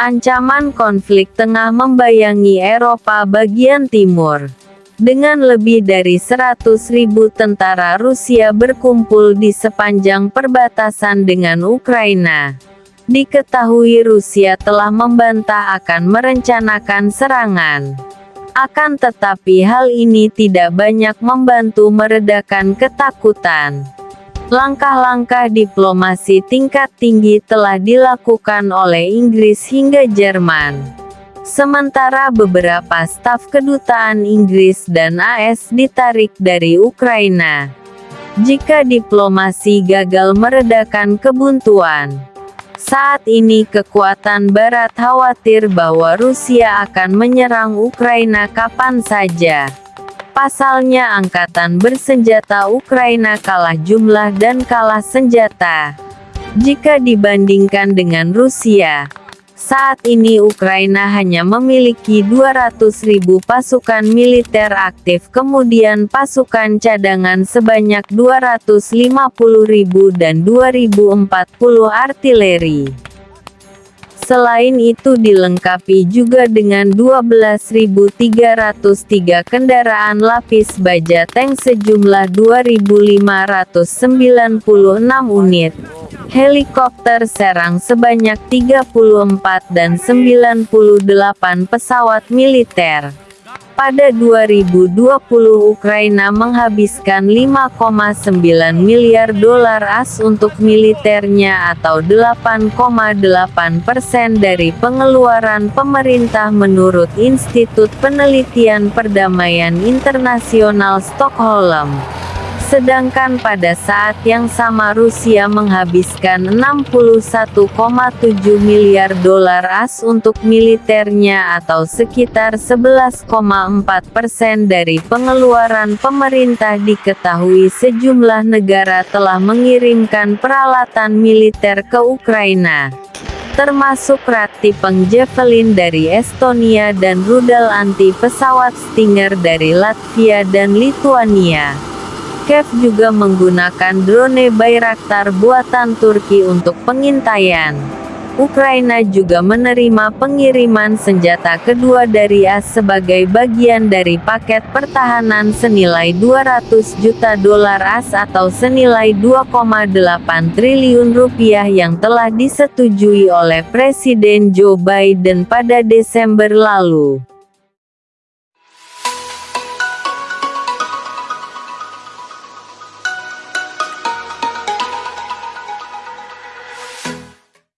Ancaman konflik tengah membayangi Eropa bagian timur. Dengan lebih dari 100.000 tentara Rusia berkumpul di sepanjang perbatasan dengan Ukraina. Diketahui Rusia telah membantah akan merencanakan serangan. Akan tetapi hal ini tidak banyak membantu meredakan ketakutan. Langkah-langkah diplomasi tingkat tinggi telah dilakukan oleh Inggris hingga Jerman. Sementara beberapa staf kedutaan Inggris dan AS ditarik dari Ukraina. Jika diplomasi gagal meredakan kebuntuan, saat ini kekuatan Barat khawatir bahwa Rusia akan menyerang Ukraina kapan saja. Pasalnya angkatan bersenjata Ukraina kalah jumlah dan kalah senjata. Jika dibandingkan dengan Rusia, saat ini Ukraina hanya memiliki 200.000 pasukan militer aktif kemudian pasukan cadangan sebanyak 250.000 dan 2040 artileri. Selain itu dilengkapi juga dengan 12.303 kendaraan lapis baja tank sejumlah 2.596 unit, helikopter serang sebanyak 34 dan 98 pesawat militer. Pada 2020 Ukraina menghabiskan 5,9 miliar dolar AS untuk militernya atau 8,8 persen dari pengeluaran pemerintah menurut Institut Penelitian Perdamaian Internasional Stockholm sedangkan pada saat yang sama Rusia menghabiskan 61,7 miliar dolar AS untuk militernya atau sekitar 11,4 persen dari pengeluaran pemerintah diketahui sejumlah negara telah mengirimkan peralatan militer ke Ukraina termasuk rati Javelin dari Estonia dan rudal anti pesawat Stinger dari Latvia dan Lituania. Kiev juga menggunakan drone Bayraktar buatan Turki untuk pengintaian. Ukraina juga menerima pengiriman senjata kedua dari AS sebagai bagian dari paket pertahanan senilai 200 juta dolar AS atau senilai 2,8 triliun rupiah yang telah disetujui oleh Presiden Joe Biden pada Desember lalu.